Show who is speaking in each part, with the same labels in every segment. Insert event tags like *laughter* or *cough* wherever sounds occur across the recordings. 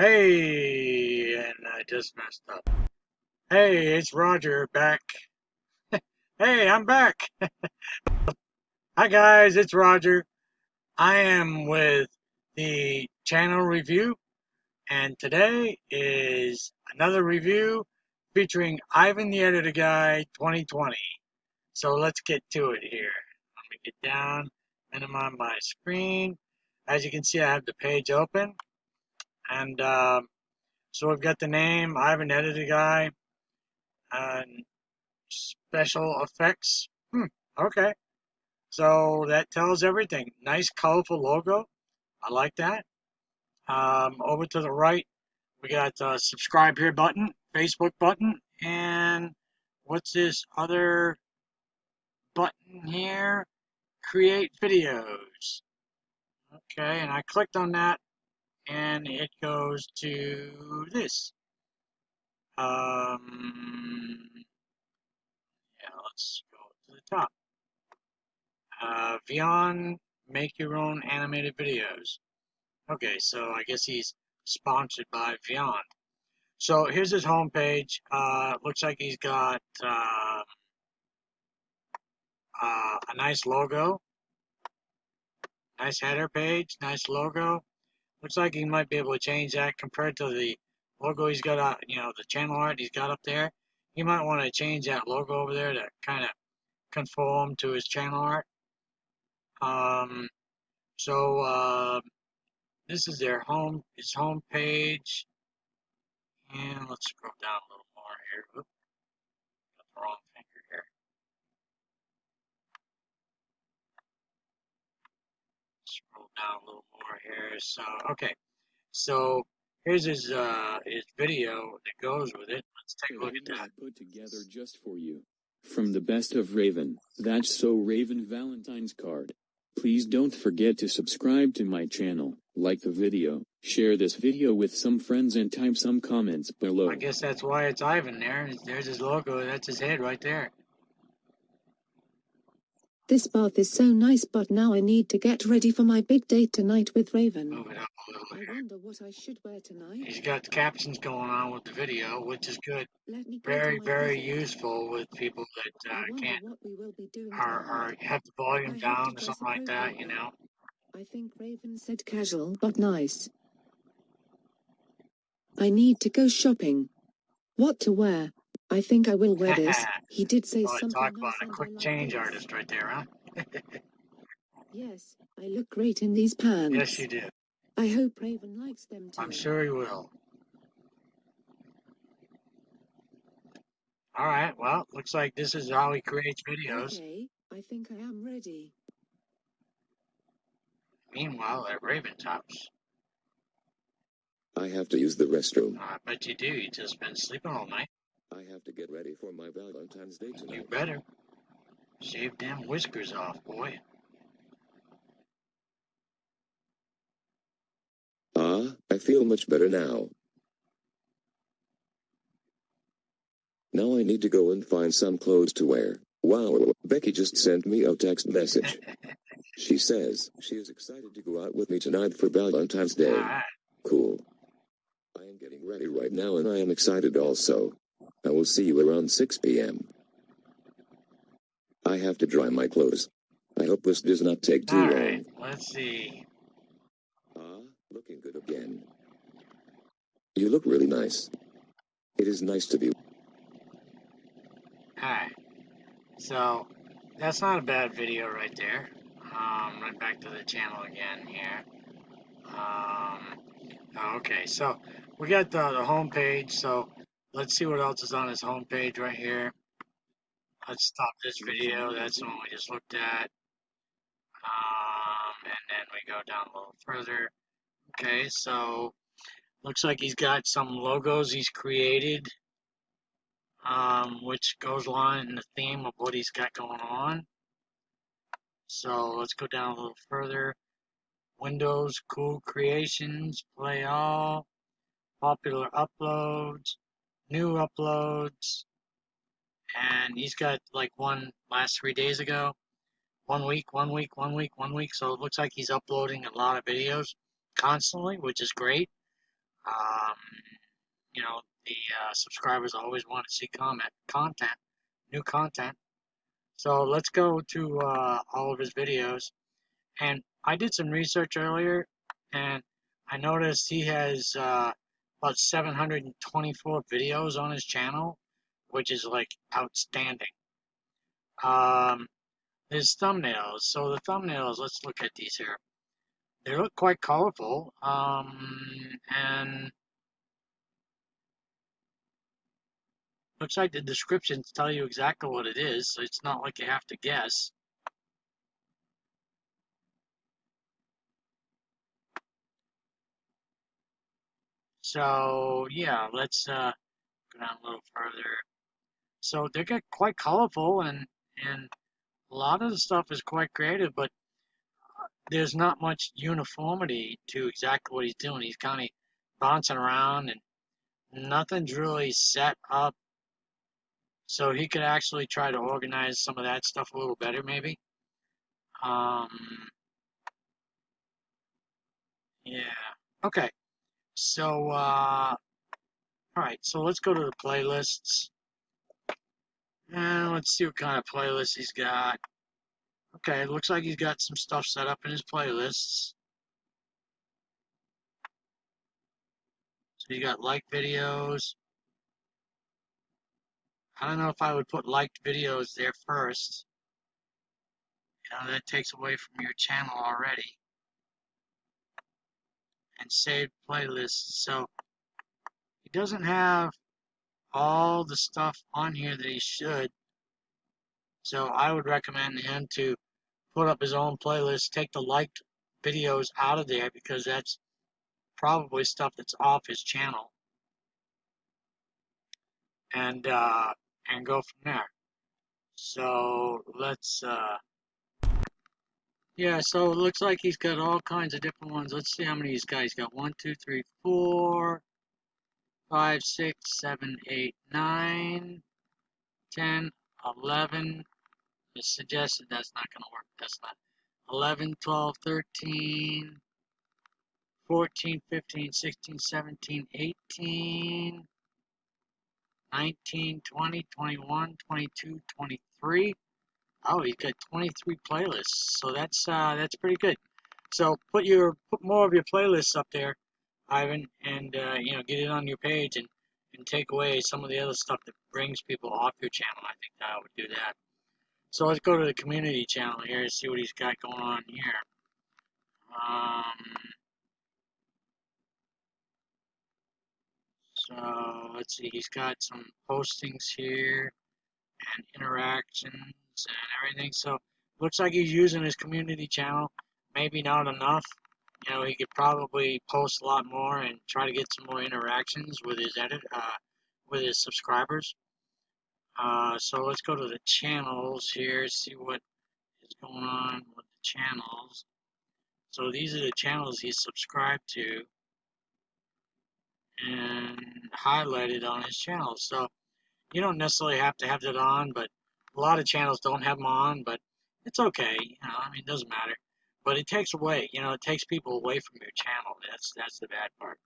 Speaker 1: Hey, and I just messed up. Hey, it's Roger back. *laughs* hey, I'm back. *laughs* Hi guys, it's Roger. I am with the channel review, and today is another review featuring Ivan the Editor Guy 2020. So let's get to it here. Let me get down, minimize my screen. As you can see, I have the page open. And uh, so we've got the name, Ivan Editor Guy, and special effects. Hmm, okay. So that tells everything. Nice, colorful logo. I like that. Um, over to the right, we got a subscribe here button, Facebook button, and what's this other button here? Create videos. Okay, and I clicked on that and it goes to this. Um, yeah, let's go to the top. Uh, Vyond, make your own animated videos. Okay, so I guess he's sponsored by Vyond. So here's his homepage. Uh, looks like he's got uh, uh, a nice logo, nice header page, nice logo. Looks like he might be able to change that compared to the logo he's got, uh, you know, the channel art he's got up there. He might want to change that logo over there to kind of conform to his channel art. Um, so uh, this is their home, his home page. And let's scroll down a little more here. Oop, got the wrong finger here. Scroll down a little more here. So okay, so here's his uh his video that goes with it. Let's take a look at that.
Speaker 2: Put together just for you. From the best of Raven, that's so Raven Valentine's card. Please don't forget to subscribe to my channel, like the video, share this video with some friends and type some comments below.
Speaker 1: I guess that's why it's Ivan there. There's his logo. That's his head right there.
Speaker 3: This bath is so nice but now I need to get ready for my big date tonight with Raven.
Speaker 1: Move it up a little
Speaker 3: I wonder what I should wear tonight.
Speaker 1: He's got the captions going on with the video, which is good. Very, very useful with people that uh, can't
Speaker 3: what we will be doing
Speaker 1: or,
Speaker 3: tonight.
Speaker 1: or have the volume
Speaker 3: have
Speaker 1: down or something like that, you know.
Speaker 3: I think Raven said casual but nice. I need to go shopping. What to wear? I think I will wear this. *laughs* He did say
Speaker 1: Oh,
Speaker 3: something
Speaker 1: talk
Speaker 3: nice
Speaker 1: about a
Speaker 3: and I
Speaker 1: quick
Speaker 3: like
Speaker 1: change
Speaker 3: this.
Speaker 1: artist right there, huh? *laughs*
Speaker 3: Yes, I look great in these pants.
Speaker 1: Yes, you do.
Speaker 3: I hope Raven likes them too.
Speaker 1: I'm sure he will. All right. Well, looks like this is how he creates videos.
Speaker 3: Okay, I think I am ready.
Speaker 1: Meanwhile, at Raven's house,
Speaker 4: I have to use the restroom.
Speaker 1: I bet you do. You just been sleeping all night.
Speaker 4: I have to get ready for my Valentine's Day tonight.
Speaker 1: You better shave them whiskers off, boy.
Speaker 4: Ah, I feel much better now. Now I need to go and find some clothes to wear. Wow, Becky just sent me a text message. *laughs* She says she is excited to go out with me tonight for Valentine's Day. Cool. I am getting ready right now and I am excited also. I will see you around 6 p.m. I have to dry my clothes. I hope this does not take too
Speaker 1: All
Speaker 4: long.
Speaker 1: right. Let's see.
Speaker 4: Ah, looking good again. You look really nice. It is nice to be.
Speaker 1: Right. So that's not a bad video right there. Um, right back to the channel again here. Um, okay, so we got the, the home page. So let's see what else is on his home page right here. Let's stop this video. That's the one we just looked at. Um, and then we go down a little further. Okay, so looks like he's got some logos he's created, um, which goes along in the theme of what he's got going on. So let's go down a little further. Windows, cool creations, play all, popular uploads, new uploads, and he's got like one last three days ago. One week, one week, one week, one week. So it looks like he's uploading a lot of videos constantly, which is great. Um, you know, the uh, subscribers always want to see comment content, new content. So let's go to uh, all of his videos. And I did some research earlier, and I noticed he has uh, about 724 videos on his channel, which is like outstanding. Um, his thumbnails. So the thumbnails, let's look at these here. They look quite colorful, um, and looks like the descriptions tell you exactly what it is, so it's not like you have to guess. So yeah, let's uh, go down a little further. So they get quite colorful, and and a lot of the stuff is quite creative, but there's not much uniformity to exactly what he's doing. He's kind of bouncing around, and nothing's really set up. So he could actually try to organize some of that stuff a little better, maybe. Um, yeah. Okay. So, uh, all right. So let's go to the playlists. And let's see what kind of playlist he's got. Okay, it looks like he's got some stuff set up in his playlists. So you got like videos. I don't know if I would put liked videos there first. You know, that takes away from your channel already. And saved playlists. So he doesn't have all the stuff on here that he should. So I would recommend him to put up his own playlist, take the liked videos out of there because that's probably stuff that's off his channel. And uh, and go from there. So let's uh, yeah, so it looks like he's got all kinds of different ones. Let's see how many he's got. He's got one, two, three, four, five, six, seven, eight, nine, ten, eleven. It's suggested that's not going to work. That's not. 11, 12, 13, 14, 15, 16, 17, 18, 19, 20, 21, 22, 23. Oh, he's got 23 playlists. So that's uh, that's pretty good. So put your put more of your playlists up there, Ivan, and uh, you know get it on your page and and take away some of the other stuff that brings people off your channel. I think I would do that. So let's go to the community channel here and see what he's got going on here. Um, so let's see, he's got some postings here and interactions and everything. So looks like he's using his community channel. Maybe not enough. You know, he could probably post a lot more and try to get some more interactions with his edit, uh, with his subscribers. Uh, so let's go to the channels here, see what is going on with the channels. So these are the channels he's subscribed to and highlighted on his channel. So you don't necessarily have to have that on, but a lot of channels don't have them on, but it's okay. You know, I mean, it doesn't matter. But it takes away, you know, it takes people away from your channel. That's that's the bad part.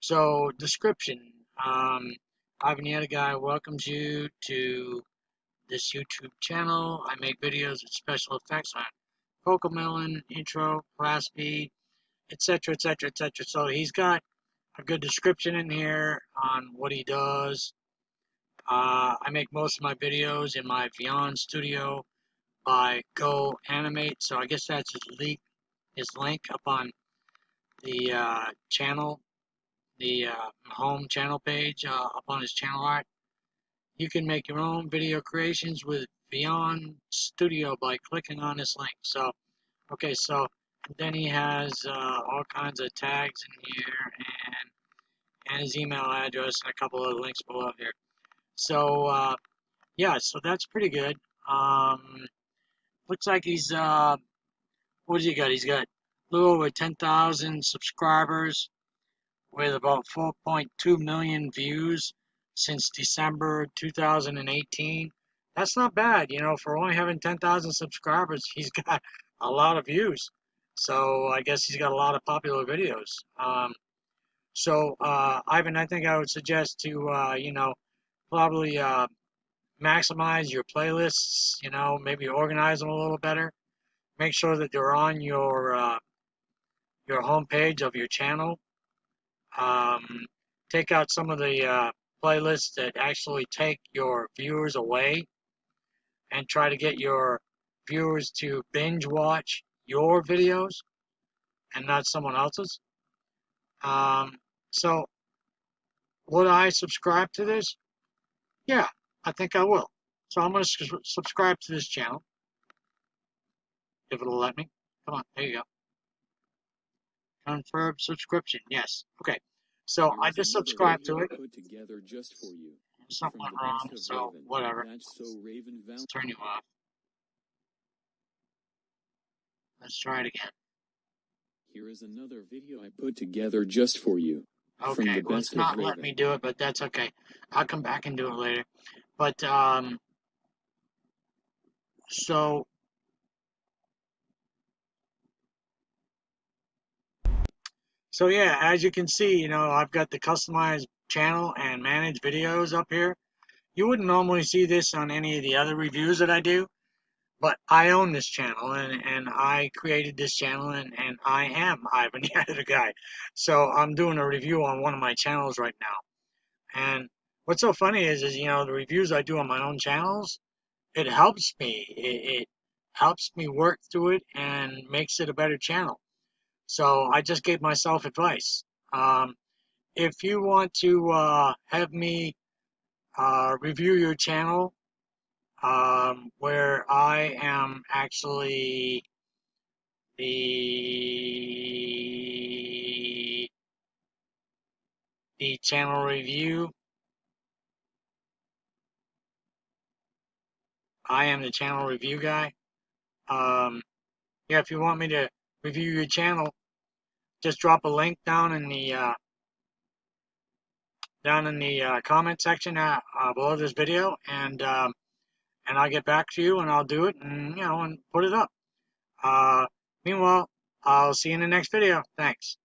Speaker 1: So description. Um, Ivan the Guy welcomes you to this YouTube channel. I make videos with special effects on Cocomelon, intro, class B, etc., etc., etc. So he's got a good description in here on what he does. Uh, I make most of my videos in my Vyond studio by Go Animate. So I guess that's his link, his link up on the uh, channel the uh, home channel page uh, up on his channel art. You can make your own video creations with Vyond Studio by clicking on this link. So, okay, so then he has uh, all kinds of tags in here and and his email address and a couple of links below here. So, uh, yeah, so that's pretty good. Um, looks like he's, uh, what has he got? He's got a little over 10,000 subscribers with about 4.2 million views since December 2018. That's not bad, you know, for only having 10,000 subscribers, *laughs* he's got a lot of views. So I guess he's got a lot of popular videos. Um, So, uh, Ivan, I think I would suggest to, uh, you know, probably uh, maximize your playlists, you know, maybe organize them a little better. Make sure that they're on your uh, your homepage of your channel. Um, take out some of the uh, playlists that actually take your viewers away and try to get your viewers to binge watch your videos and not someone else's. Um, so, would I subscribe to this? Yeah, I think I will. So I'm going to subscribe to this channel. If it'll let me. Come on, there you go. Confirm subscription. Yes. Okay. So I just subscribed to it.
Speaker 2: Put together just for you.
Speaker 1: Something went wrong, so
Speaker 2: Raven,
Speaker 1: whatever.
Speaker 2: So Raven
Speaker 1: Let's turn you off. Let's try it again.
Speaker 2: Here is another video I put together just for you.
Speaker 1: Okay, it's not letting me do it, but that's okay. I'll come back and do it later. But, um, so, so yeah, as you can see, you know, I've got the customized channel and manage videos up here. You wouldn't normally see this on any of the other reviews that I do, but I own this channel and, and I created this channel and, and I am *laughs* Ivan the Editor Guy. So I'm doing a review on one of my channels right now. And what's so funny is, is you know, the reviews I do on my own channels, it helps me. It, it helps me work through it and makes it a better channel. So I just gave myself advice. Um, if you want to uh, have me uh, review your channel, um, where I am actually the the channel review. I am the channel review guy. Um, yeah, if you want me to review your channel, just drop a link down in the uh, down in the uh, comment section uh, uh, below this video, and um, and I'll get back to you and I'll do it and you know and put it up. Uh, meanwhile, I'll see you in the next video. Thanks.